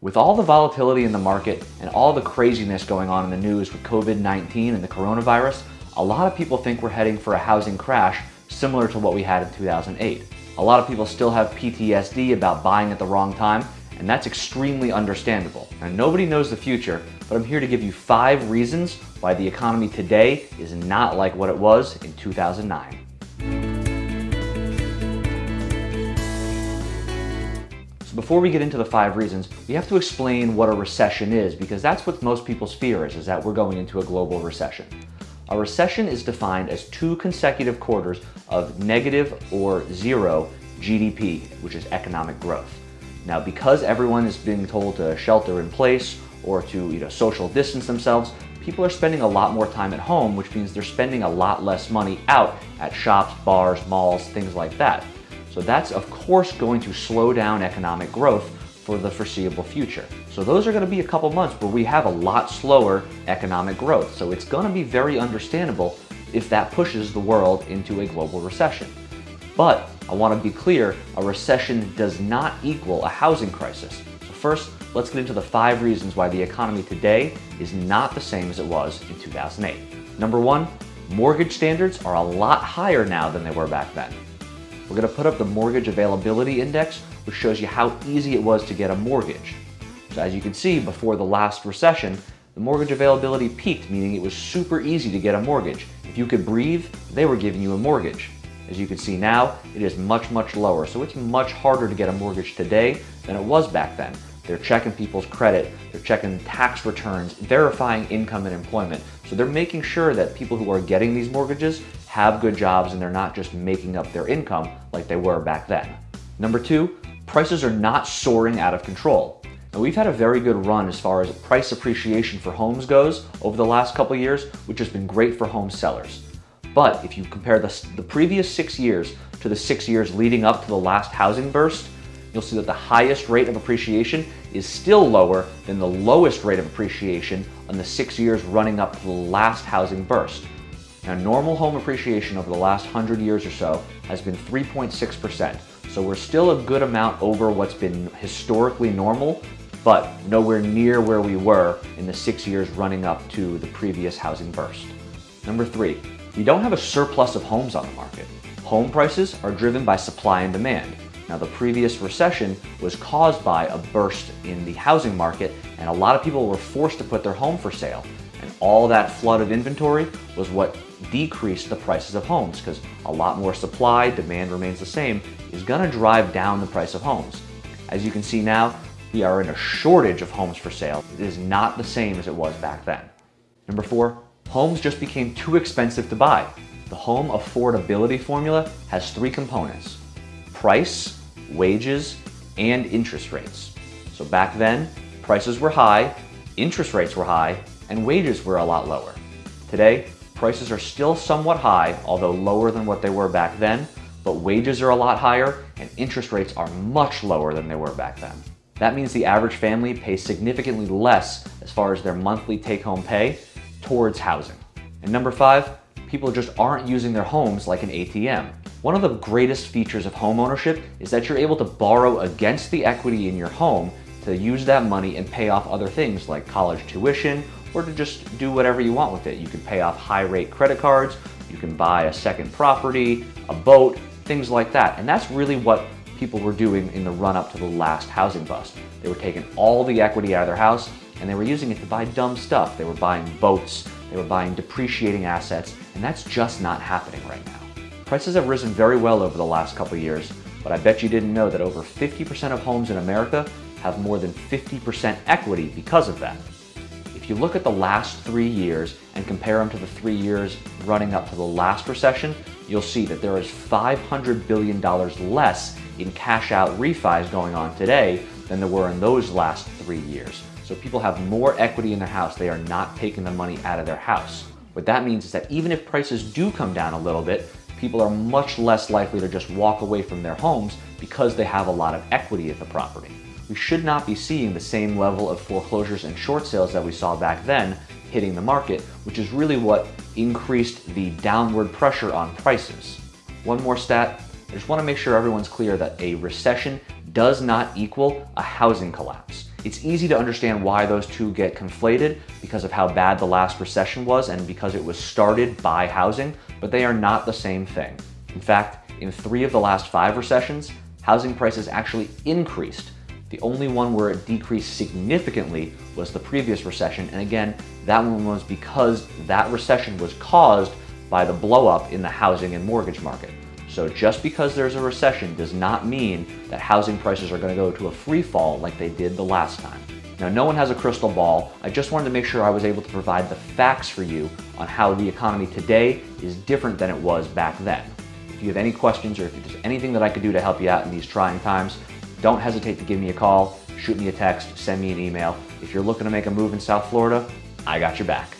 With all the volatility in the market and all the craziness going on in the news with COVID-19 and the coronavirus, a lot of people think we're heading for a housing crash similar to what we had in 2008. A lot of people still have PTSD about buying at the wrong time, and that's extremely understandable. Now, nobody knows the future, but I'm here to give you five reasons why the economy today is not like what it was in 2009. Before we get into the five reasons, we have to explain what a recession is because that's what most people's fear is, is that we're going into a global recession. A recession is defined as two consecutive quarters of negative or zero GDP, which is economic growth. Now, because everyone is being told to shelter in place or to you know, social distance themselves, people are spending a lot more time at home, which means they're spending a lot less money out at shops, bars, malls, things like that. So that's of course going to slow down economic growth for the foreseeable future. So those are going to be a couple months where we have a lot slower economic growth. So it's going to be very understandable if that pushes the world into a global recession. But I want to be clear, a recession does not equal a housing crisis. So first, let's get into the five reasons why the economy today is not the same as it was in 2008. Number one, mortgage standards are a lot higher now than they were back then. We're going to put up the Mortgage Availability Index, which shows you how easy it was to get a mortgage. So as you can see, before the last recession, the mortgage availability peaked, meaning it was super easy to get a mortgage. If you could breathe, they were giving you a mortgage. As you can see now, it is much, much lower. So it's much harder to get a mortgage today than it was back then. They're checking people's credit, they're checking tax returns, verifying income and employment. So they're making sure that people who are getting these mortgages have good jobs and they're not just making up their income like they were back then. Number two, prices are not soaring out of control. Now we've had a very good run as far as price appreciation for homes goes over the last couple years, which has been great for home sellers. But if you compare the, the previous six years to the six years leading up to the last housing burst, you'll see that the highest rate of appreciation is still lower than the lowest rate of appreciation on the six years running up to the last housing burst. Now, normal home appreciation over the last 100 years or so has been 3.6%. So we're still a good amount over what's been historically normal, but nowhere near where we were in the six years running up to the previous housing burst. Number three, we don't have a surplus of homes on the market. Home prices are driven by supply and demand. Now the previous recession was caused by a burst in the housing market and a lot of people were forced to put their home for sale. And all that flood of inventory was what decreased the prices of homes because a lot more supply, demand remains the same, is going to drive down the price of homes. As you can see now, we are in a shortage of homes for sale. It is not the same as it was back then. Number four, homes just became too expensive to buy. The home affordability formula has three components, price, wages, and interest rates. So back then, prices were high, interest rates were high, and wages were a lot lower. Today, Prices are still somewhat high, although lower than what they were back then, but wages are a lot higher and interest rates are much lower than they were back then. That means the average family pays significantly less as far as their monthly take-home pay towards housing. And number five, people just aren't using their homes like an ATM. One of the greatest features of home ownership is that you're able to borrow against the equity in your home to use that money and pay off other things like college tuition or to just do whatever you want with it. You can pay off high rate credit cards, you can buy a second property, a boat, things like that. And that's really what people were doing in the run up to the last housing bust. They were taking all the equity out of their house and they were using it to buy dumb stuff. They were buying boats, they were buying depreciating assets, and that's just not happening right now. Prices have risen very well over the last couple years, but I bet you didn't know that over 50% of homes in America have more than 50% equity because of that. If you look at the last three years and compare them to the three years running up to the last recession, you'll see that there is $500 billion less in cash out refis going on today than there were in those last three years. So people have more equity in their house. They are not taking the money out of their house. What that means is that even if prices do come down a little bit, people are much less likely to just walk away from their homes because they have a lot of equity at the property we should not be seeing the same level of foreclosures and short sales that we saw back then hitting the market, which is really what increased the downward pressure on prices. One more stat, I just want to make sure everyone's clear that a recession does not equal a housing collapse. It's easy to understand why those two get conflated because of how bad the last recession was and because it was started by housing, but they are not the same thing. In fact, in three of the last five recessions, housing prices actually increased. The only one where it decreased significantly was the previous recession, and again, that one was because that recession was caused by the blowup in the housing and mortgage market. So just because there's a recession does not mean that housing prices are going to go to a free fall like they did the last time. Now, no one has a crystal ball. I just wanted to make sure I was able to provide the facts for you on how the economy today is different than it was back then. If you have any questions or if there's anything that I could do to help you out in these trying times, don't hesitate to give me a call, shoot me a text, send me an email. If you're looking to make a move in South Florida, I got your back.